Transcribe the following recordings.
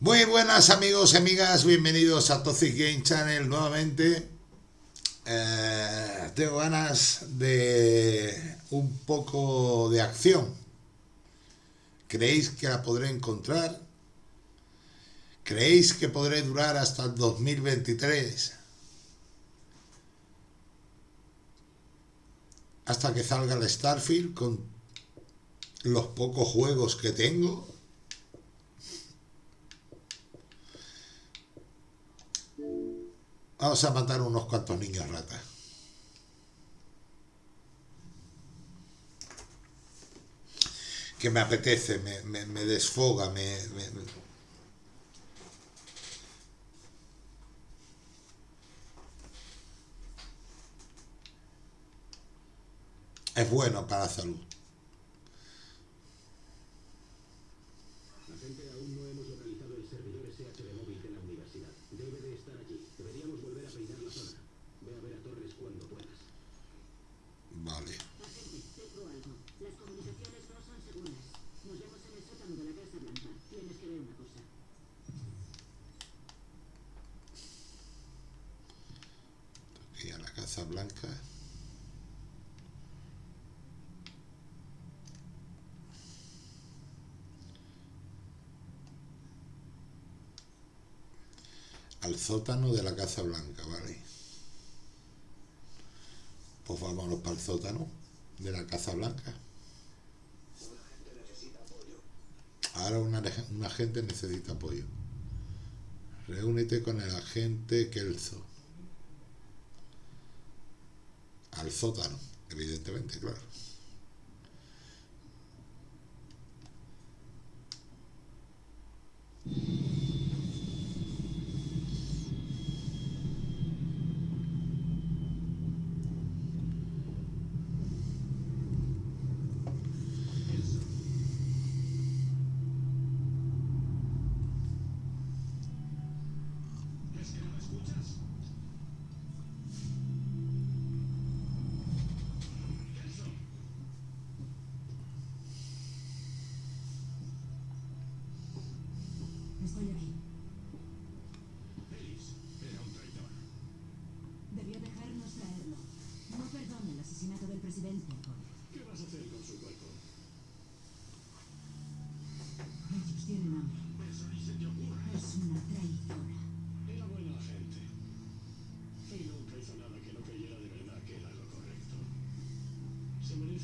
Muy buenas amigos y amigas, bienvenidos a Toxic Game Channel nuevamente. Eh, tengo ganas de un poco de acción. ¿Creéis que la podré encontrar? ¿Creéis que podré durar hasta el 2023? Hasta que salga el Starfield con los pocos juegos que tengo. Vamos a matar unos cuantos niños ratas. Que me apetece, me, desfoga, me, es bueno para la salud. Al sótano de la Casa Blanca, ¿vale? Pues vámonos para el sótano de la Casa Blanca. Ahora una, un agente necesita apoyo. Reúnete con el agente Kelso. Al sótano, evidentemente, claro.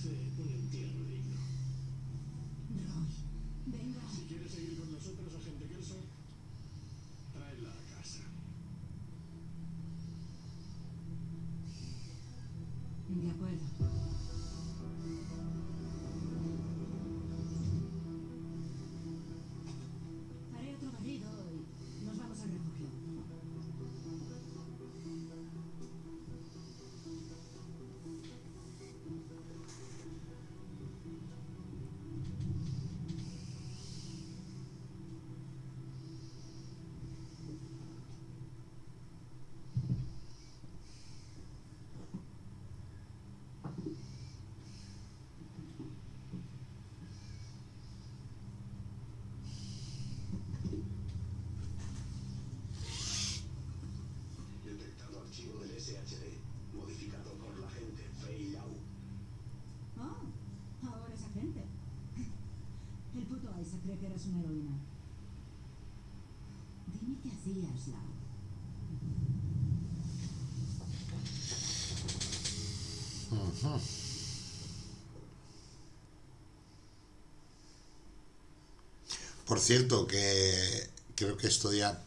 Cree que eres una heroína. Dime qué hacías, Lau. Por cierto, que creo que esto ya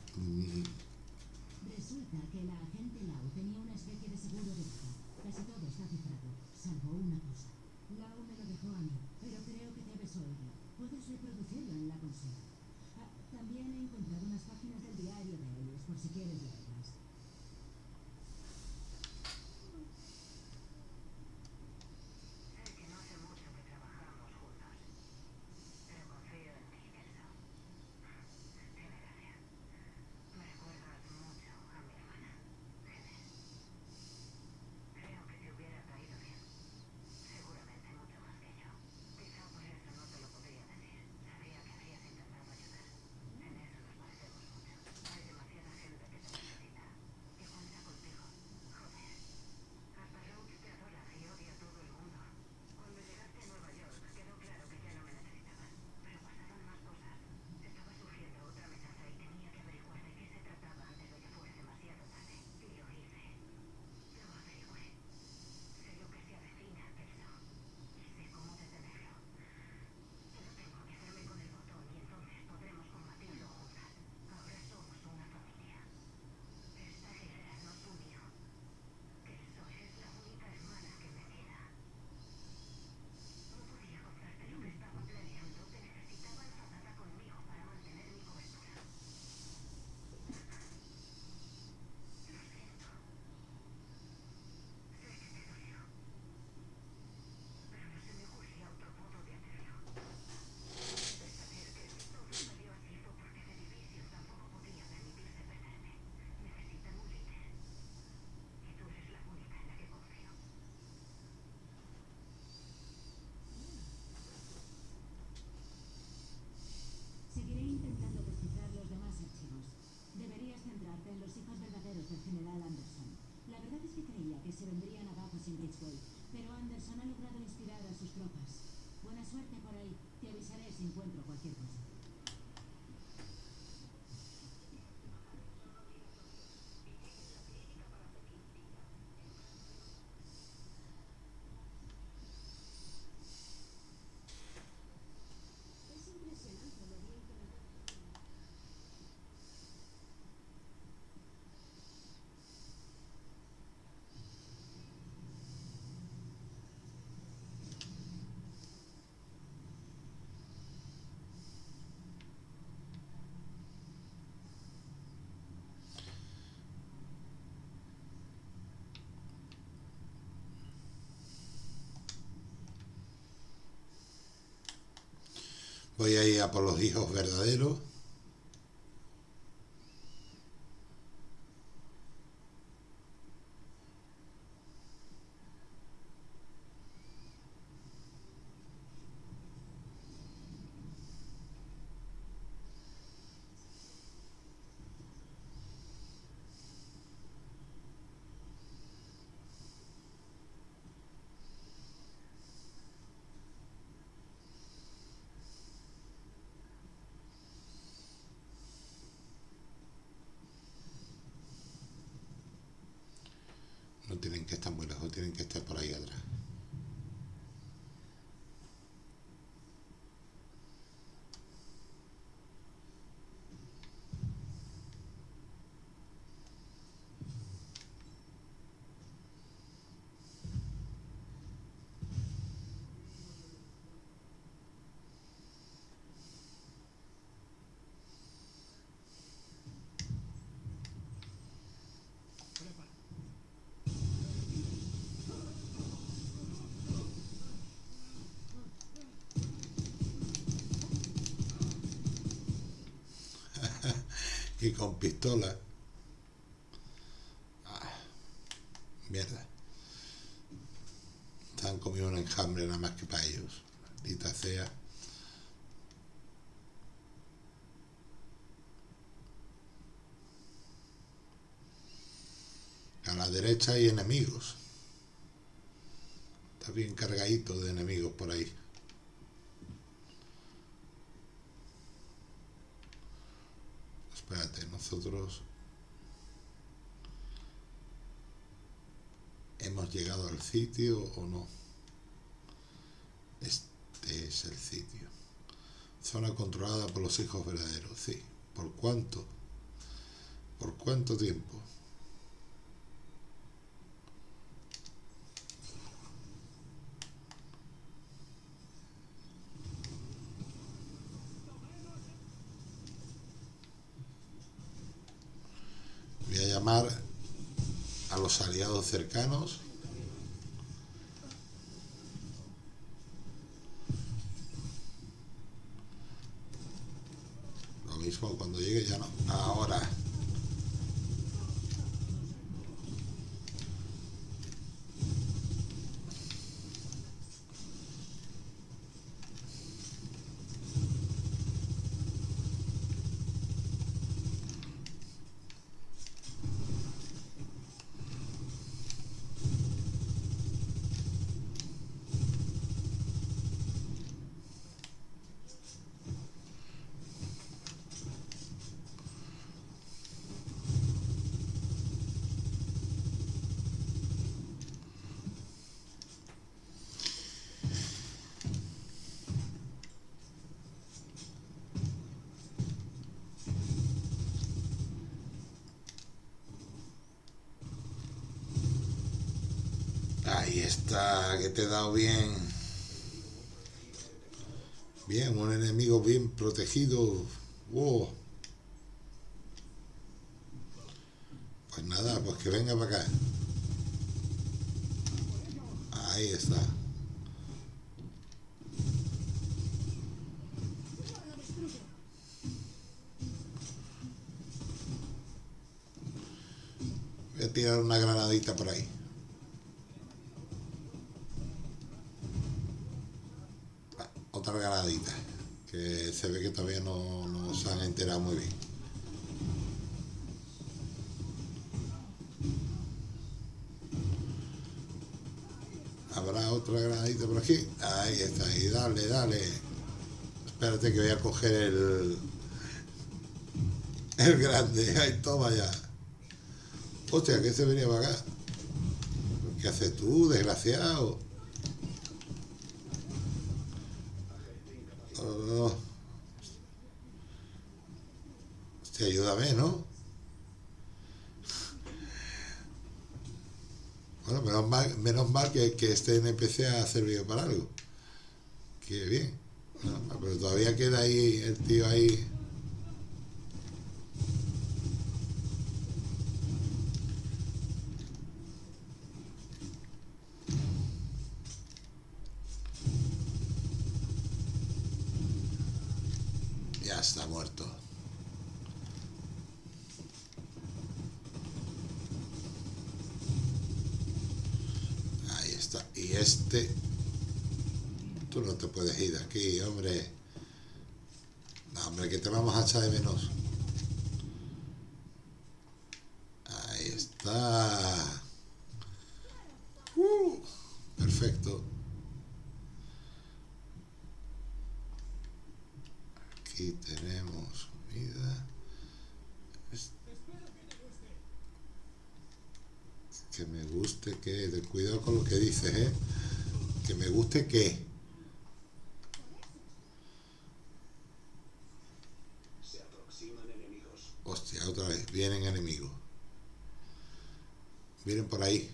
Voy a ir a por los hijos verdaderos. Tienen que estar muy lejos, tienen que estar por ahí atrás. Con pistola. Ah, mierda. Están comiendo un enjambre nada más que para ellos. Maldita sea. A la derecha hay enemigos. Está bien cargadito de enemigos por ahí. Espérate, nosotros hemos llegado al sitio o no. Este es el sitio. Zona controlada por los hijos verdaderos, sí. ¿Por cuánto? ¿Por cuánto tiempo? Voy a llamar a aliados cercanos. Lo mismo cuando llegue ya no. Ahora. Ahí está, que te he dado bien. Bien, un enemigo bien protegido. Wow. Pues nada, pues que venga para acá. Ahí está. Voy a tirar una granadita por ahí. Otra granadita que se ve que todavía no, no se han enterado muy bien. Habrá otra granadita por aquí ahí está ahí dale dale. Espérate que voy a coger el el grande. Ahí toma ya. Hostia que se venía para acá. ¿qué haces tú desgraciado? Oh. Hostia, ayúdame, ¿no? Bueno, menos mal, menos mal que, que, este NPC ha servido para algo. Qué bien. Pero todavía queda ahí el tío ahí. Está muerto. Ahí está. Y este... Tú no te puedes ir de aquí, hombre. No, hombre, que te vamos a echar de menos. Ahí está. Uh, perfecto. Aquí tenemos vida. Que me guste que... de Cuidado con lo que dices, ¿eh? Guste que... Se aproximan enemigos. Hostia, otra vez, vienen enemigos. Vienen por ahí.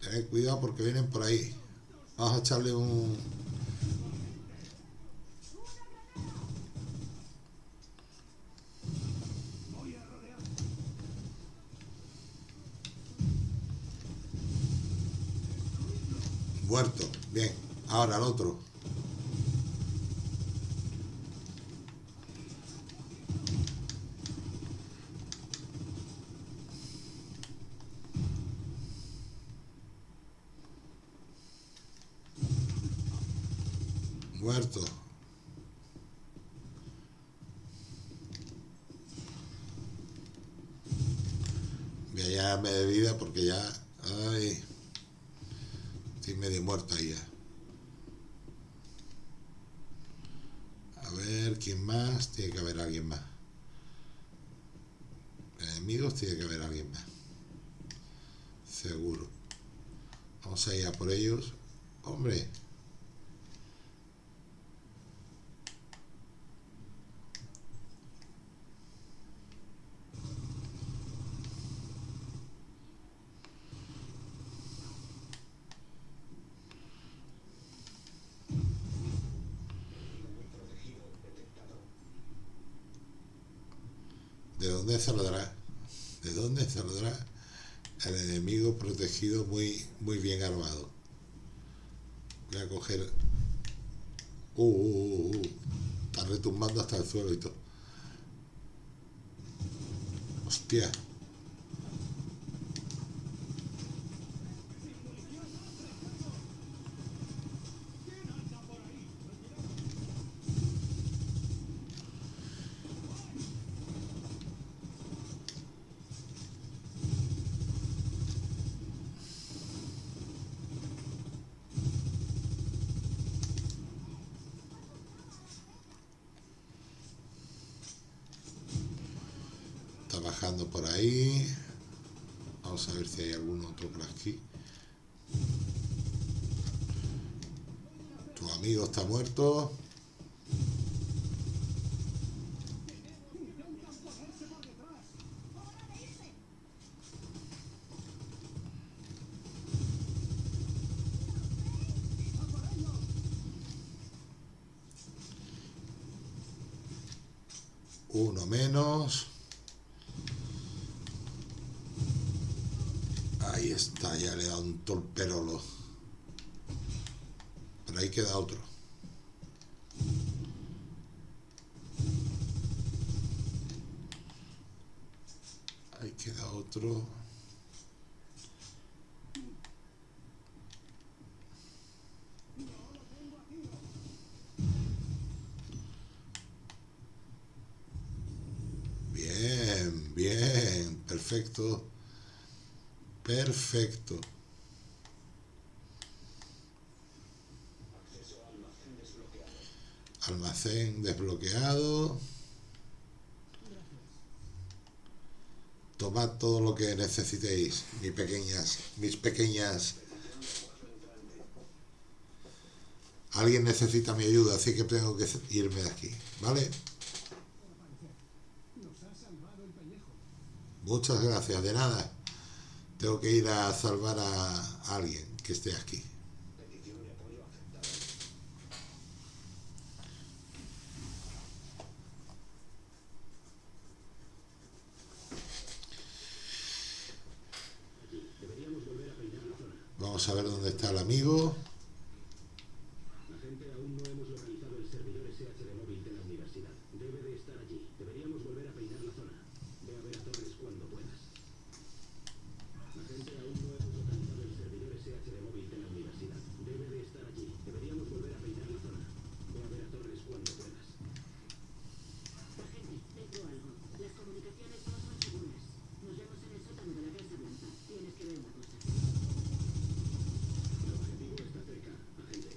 Tened cuidado porque vienen por ahí. Vamos a echarle un... Muerto. Bien. Ahora el otro. A ir a por ellos. Hombre. ¿De dónde saldrá? ¿De dónde saldrá el enemigo protegido muy, muy bien armado? Voy a coger... Uh, uh, uh, uh. Está retumbando hasta el suelo y todo. Hostia. Ahí. Vamos a ver si hay algún otro por aquí. Tu amigo está muerto. Uno menos. Ahí está, ya le da un torperolo. Pero ahí queda otro. Ahí queda otro. Bien, bien, perfecto. Perfecto. Almacén desbloqueado. Tomad todo lo que necesitéis, mis pequeñas, mis pequeñas. Alguien necesita mi ayuda, así que tengo que irme de aquí, ¿vale? Muchas gracias, de nada. Tengo que ir a salvar a alguien que esté aquí. Vamos a ver dónde está el amigo. Agente, aún no hemos localizado el servidor SH de móvil de la universidad. Debe de estar allí. Deberíamos volver a peinar la zona. Ve a ver a Torres cuando puedas. Agente, aún no hemos localizado el servidor SH de móvil de la universidad. Debe de estar allí. Deberíamos volver a peinar la zona. Ve a ver a Torres cuando puedas. Agente, tengo algo. Las comunicaciones no son seguras. Nos vemos en el sótano de la Casa Blanca. Tienes que ver una cosa. El objetivo está cerca, agente.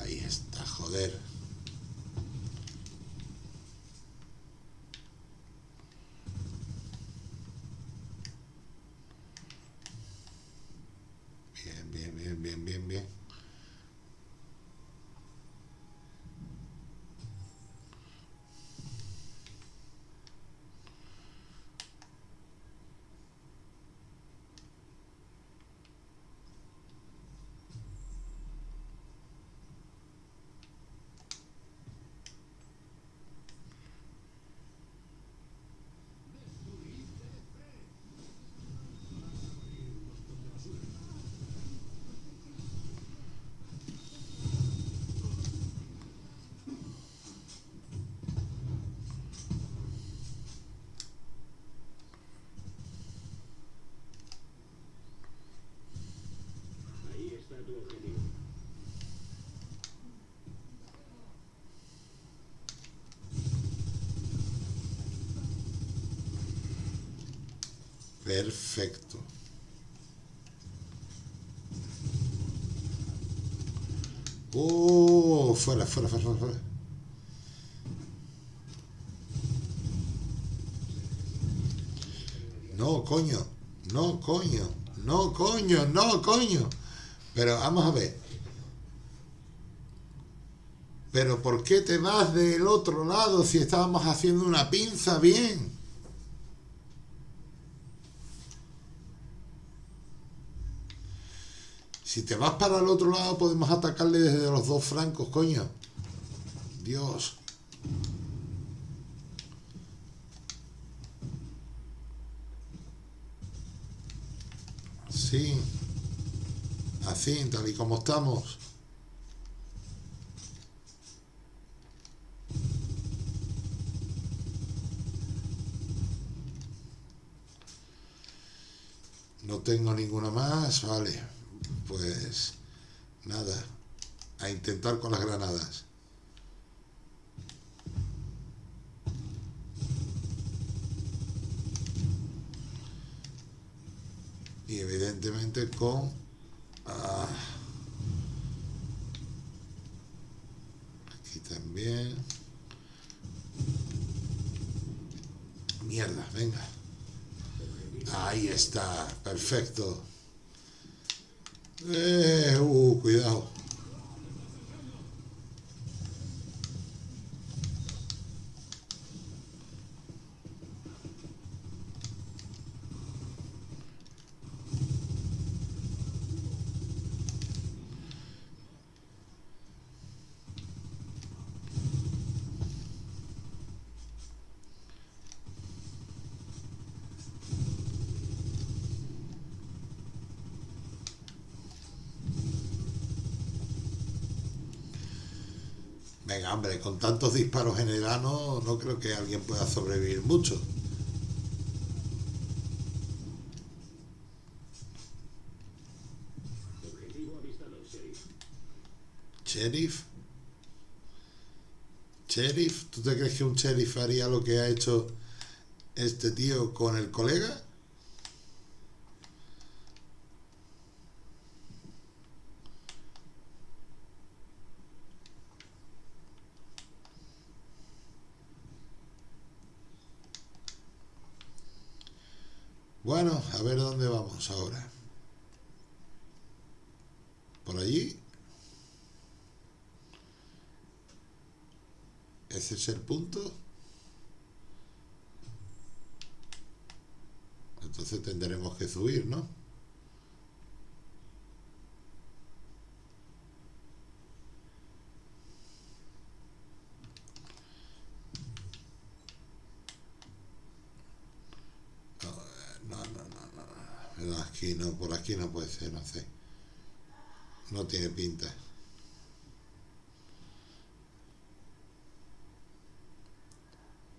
Ahí está, Bien, bien, bien, bien, bien, bien. Ahí está tu objetivo. Perfecto. Oh, fuera, fuera, fuera, fuera. No, coño, no, coño, no, coño, no, coño. Pero vamos a ver. Pero ¿por qué te vas del otro lado si estábamos haciendo una pinza bien? Si te vas para el otro lado podemos atacarle desde los dos francos, coño. Dios. Sí. Así, tal y como estamos. No tengo ninguna más, vale. Pues nada, a intentar con las granadas. Y evidentemente con... ah, aquí Mierda, venga. Ahí está, perfecto. Eh, uh, cuidado. Venga, hombre, con tantos disparos en el ano no creo que alguien pueda sobrevivir mucho. ¿Sheriff? ¿Sheriff? ¿Tú te crees que un sheriff haría lo que ha hecho este tío con el colega? Bueno, a ver dónde ahora. Por allí. Ese es el punto. Entonces tendremos que subir. No, no, no, no. Pero aquí no, no puede ser, no sé. No tiene pinta.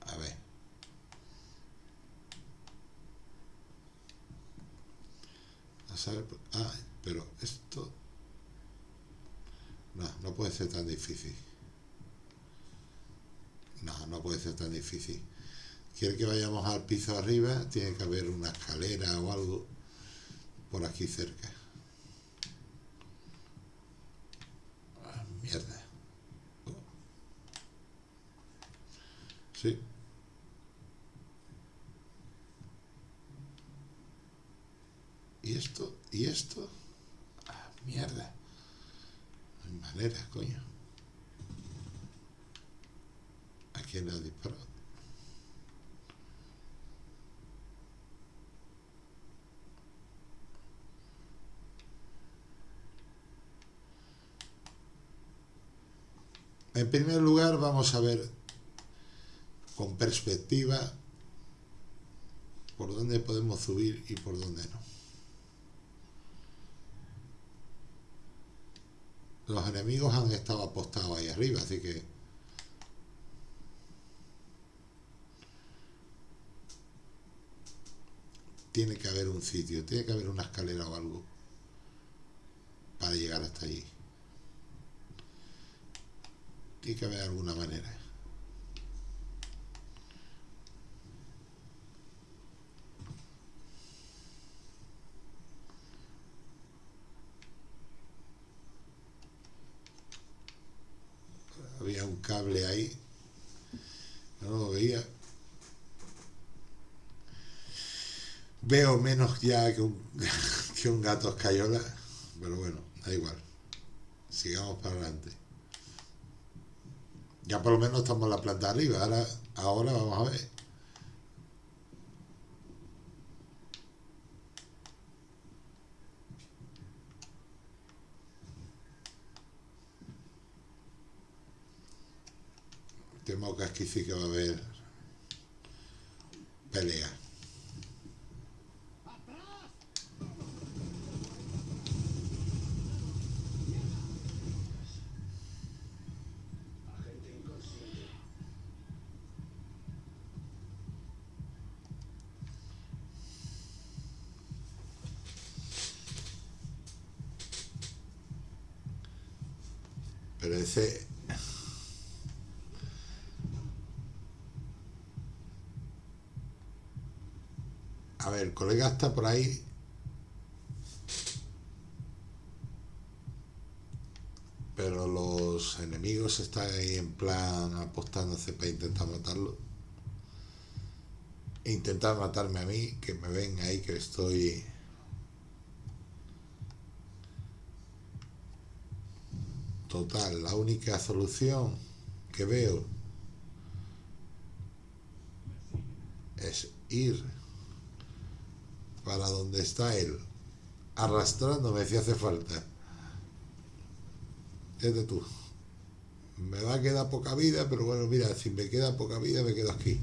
A ver. Saber, ah, pero esto no, no puede ser tan difícil. No, no puede ser tan difícil. Quiere que vayamos al piso arriba, tiene que haber una escalera o algo por aquí cerca. Ah, mierda. Sí. ¿Y esto? ¿Y esto? Ah, mierda. No hay manera, coño. ¿A quién le ha disparado? En primer lugar, vamos a ver con perspectiva por dónde podemos subir y por dónde no. Los enemigos han estado apostados ahí arriba, así que tiene que haber un sitio, tiene que haber una escalera o algo para llegar hasta allí. Tiene que haber alguna manera. Había un cable ahí. No lo veía. Veo menos ya que un, que un gato escayola, pero bueno, da igual. Sigamos para adelante. Ya por lo menos estamos en la planta arriba. Ahora, ahora vamos a ver. Temo que aquí sí que va a haber pelea. A ver, colega está por ahí. Pero los enemigos están ahí en plan apostándose para intentar matarlo. Intentar matarme a mí, que me ven ahí que estoy. Total, la única solución que veo es ir para donde está él, arrastrándome si hace falta. Fíjate tú, me va a quedar poca vida, pero bueno, mira, si me queda poca vida, me quedo aquí.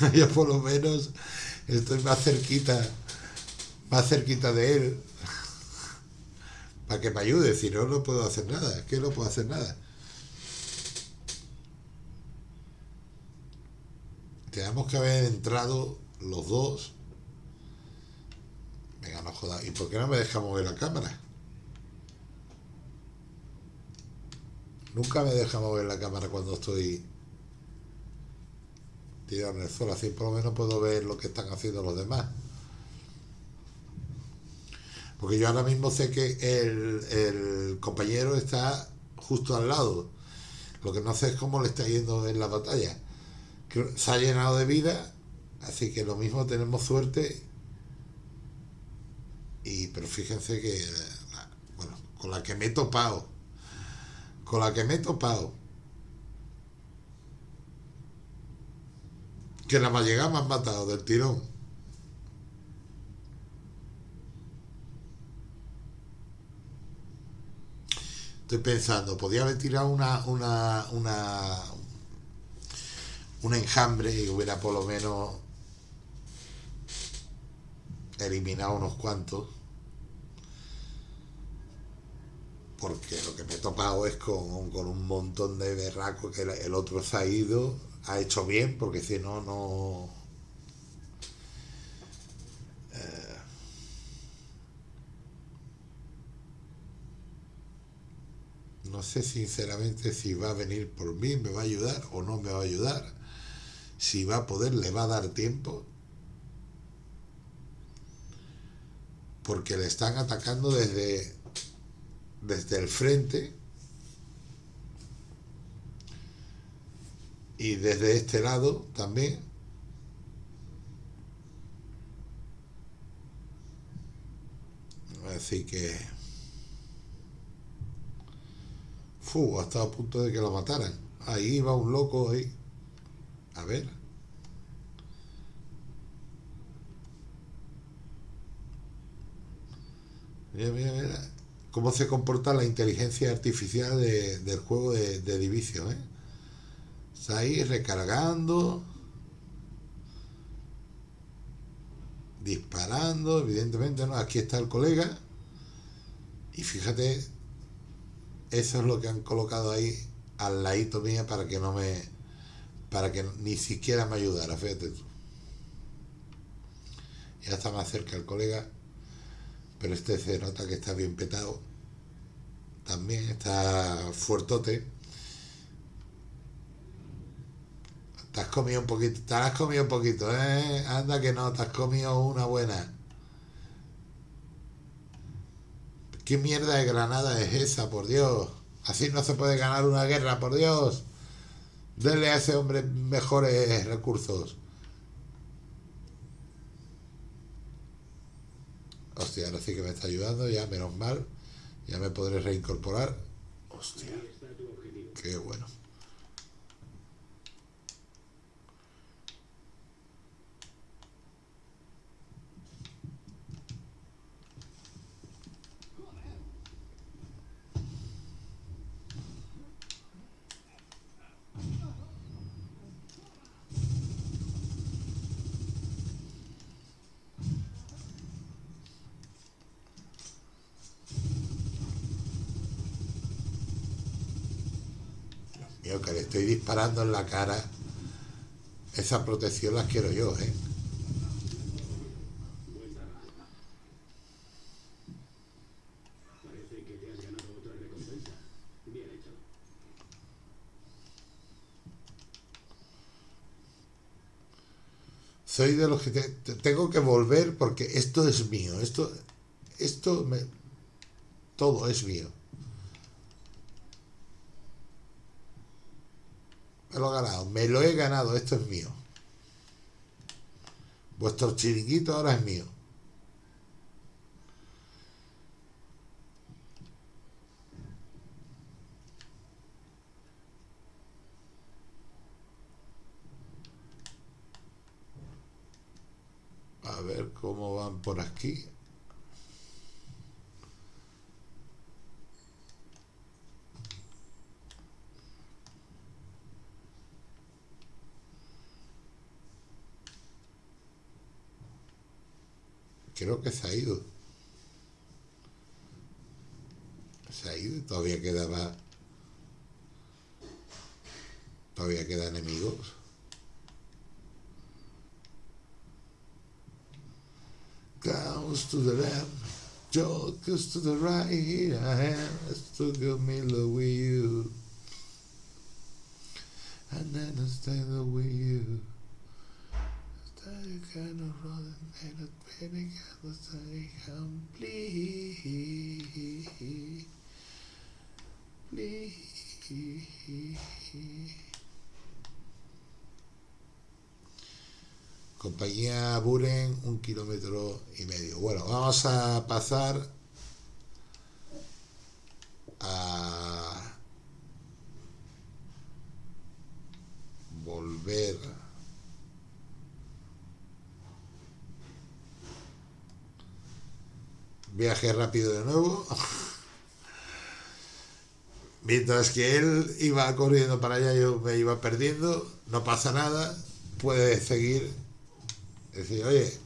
Yo por lo menos estoy más cerquita, más cerquita de él para que me ayude, si no, no puedo hacer nada, es que no puedo hacer nada. Tenemos que haber entrado los dos. Venga, no jodas. ¿Y por qué no me deja mover la cámara? Nunca me deja mover la cámara cuando estoy tirado en el suelo. Así por lo menos puedo ver lo que están haciendo los demás. Porque yo ahora mismo sé que el, el compañero está justo al lado. Lo que no sé es cómo le está yendo en la batalla. Se ha llenado de vida, Así que lo mismo tenemos suerte. Y pero fíjense que bueno, con la que me he topado. Con la que me he topado. Que la más llegada me han matado del tirón. Estoy pensando, podía haber tirado una, una, una, un enjambre y hubiera por lo menos eliminado unos cuantos. Porque lo que me he topado es con, con un montón de berracos que el- otro se ha ido, ha hecho bien, porque si no, no. Sé sinceramente si va a venir por mí, me va a ayudar o no me va a ayudar. Si va a poder, le va a dar tiempo. Porque le están atacando desde, desde el frente. Y desde este lado también. Así que... Fu, ha estado a punto de que lo mataran. Ahí va un loco ahí. A ver. Mira, mira, mira. Cómo se comporta la inteligencia artificial de- del juego de, de Division, ¿eh? Está ahí recargando. Disparando, evidentemente, ¿no? Aquí está el colega. Y fíjate, eso es lo que han colocado ahí al ladito mía para que no me. para que ni siquiera me ayudara, fíjate tú. Ya está más cerca el colega, pero este se nota que está bien petado. También está fuertote. Te has comido un poquito, te has comido un poquito, ¿eh? Anda que no, te has comido una buena. ¿Qué mierda de granada es esa, por Dios? Así no se puede ganar una guerra, por Dios. Denle a ese hombre mejores recursos. Hostia, ahora sí que me está ayudando, ya menos mal. Ya me podré reincorporar. Hostia, qué bueno. Mío, que le estoy disparando en la cara. Esa protección la quiero yo, ¿eh? Soy de los que te- tengo que volver porque esto es mío. Esto, esto me, todo es mío. Lo he ganado, me lo he ganado, esto es mío. Vuestro chiringuito ahora es mío. A ver cómo van por aquí. Creo que se ha ido. Se ha ido y todavía quedaba. Todavía queda enemigos. Comes to the left, jokes to the right. Here I am, stuck in middle with you. And then I stand with you. Compañía Buren, un kilómetro y medio. Bueno, vamos a pasar a volver viaje rápido de nuevo. Mientras que él iba corriendo para allá yo me iba perdiendo. No pasa nada. Puede seguir. Decir oye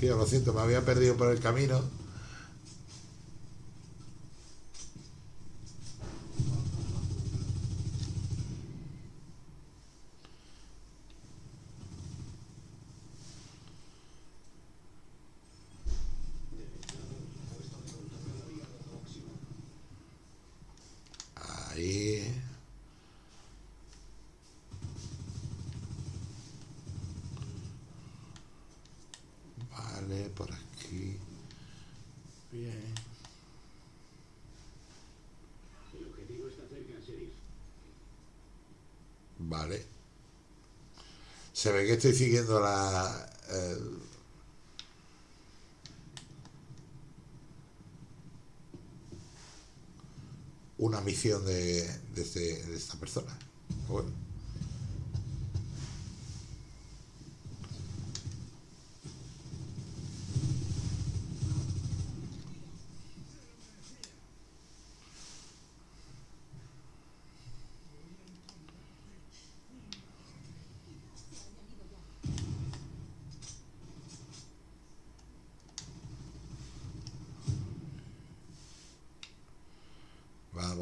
tío lo siento me había perdido por el camino ahí vale por aquí bien El objetivo está cerca, sheriff. Vale. Se ve que estoy siguiendo la... una misión de, de, este- de esta persona. Bueno.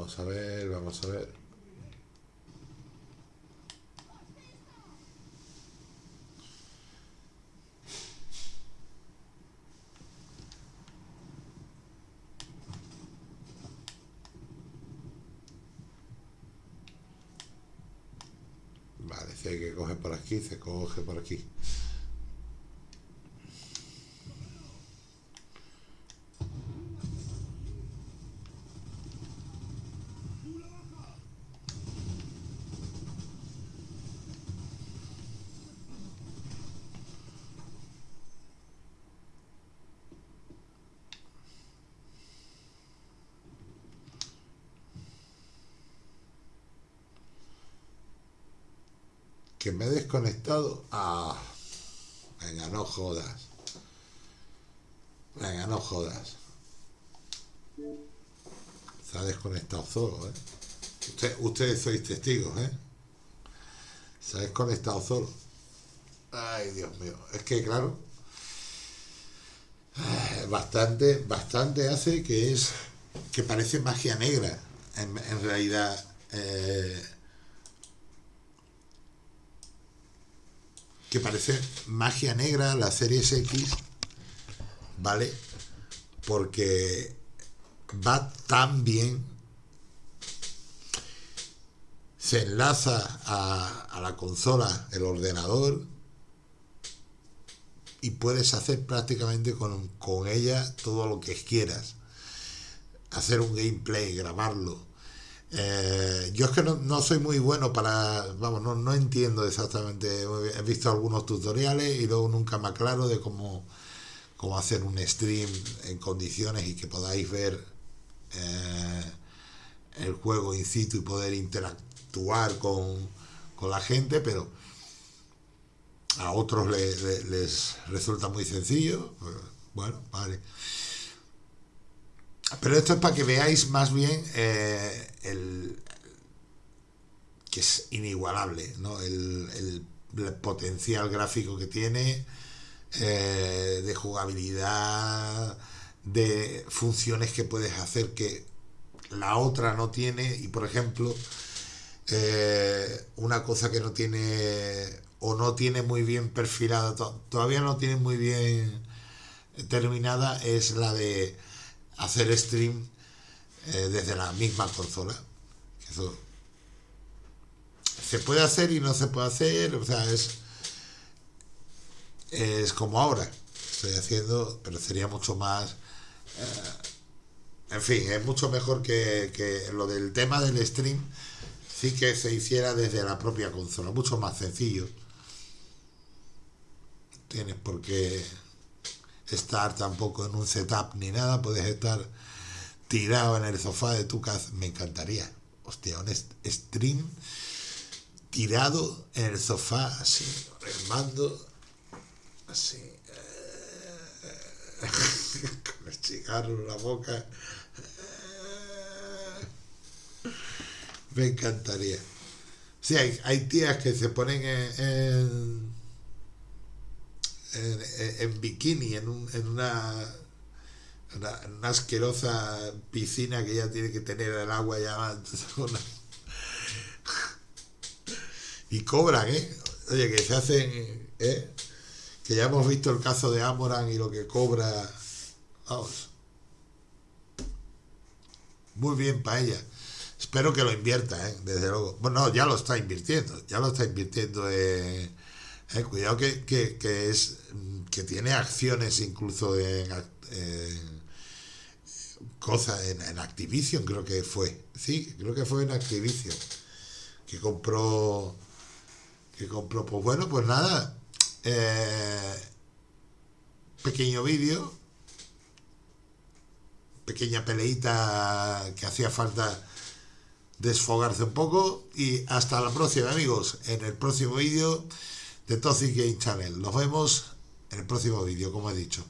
Vamos a ver, vamos a ver. Vale, si hay que coger por aquí, se coge por aquí. Que me he desconectado. Ah, venga, no jodas. Venga, no jodas. Se ha desconectado solo, ¿eh? Usted- ustedes sois testigos, ¿eh? Se ha desconectado solo. Ay, Dios mío. Es que, claro, eh, bastante, bastante hace que es, que parece magia negra, en, en realidad. eh, que parece magia negra la Series X, ¿vale? Porque va tan bien, se enlaza a, a la consola, el ordenador, y puedes hacer prácticamente con, con ella todo lo que quieras. Hacer un gameplay, grabarlo. Eh, yo es que no, no soy muy bueno para, vamos, no, no entiendo exactamente, he visto algunos tutoriales y luego nunca me aclaro de cómo, cómo hacer un stream en condiciones y que podáis ver eh, el juego in situ y poder interactuar con, con la gente, pero a otros le- le- les resulta muy sencillo. pues, Bueno, vale. Pero esto es para que veáis más bien eh, el que es inigualable, ¿no? El, el- potencial gráfico que tiene, eh, de jugabilidad, de funciones que puedes hacer que la otra no tiene. Y por ejemplo, eh, una cosa que no tiene o no tiene muy bien perfilada, to- todavía no tiene muy bien terminada, es la de hacer stream eh, desde la misma consola. Eso se puede hacer y no se puede hacer, o sea, es, es como ahora. Estoy haciendo, pero sería mucho más. eh, en fin, es mucho mejor que, que lo del tema del stream, sí que se hiciera desde la propia consola, mucho más sencillo. tienes por qué estar tampoco en un setup ni nada, puedes estar tirado en el sofá de tu casa, me encantaría. Hostia, un stream tirado en el sofá, así, el mando, así, eh, con el cigarro en la boca. Me encantaría. Sí, hay, hay tías que se ponen en, en, en- en bikini en, un- en una, una, en asquerosa piscina que ya tiene que tener el agua ya y cobran, ¿eh? Oye, que se hacen, ¿eh? Que ya hemos visto el caso de Amoran y lo que cobra. Vamos. Muy bien para ella. Espero que lo invierta, ¿eh? Desde luego. Bueno, no, ya lo está invirtiendo. Ya lo está invirtiendo. eh, eh, cuidado que, que, que es que tiene acciones incluso en, en cosas en, en Activision creo que fue. Sí creo que fue en Activision que compró que compró. Pues bueno pues nada eh, pequeño vídeo pequeña peleita que hacía falta desfogarse un poco y hasta la próxima amigos en el próximo vídeo de Toxic Game Channel. Nos vemos en el próximo vídeo como he dicho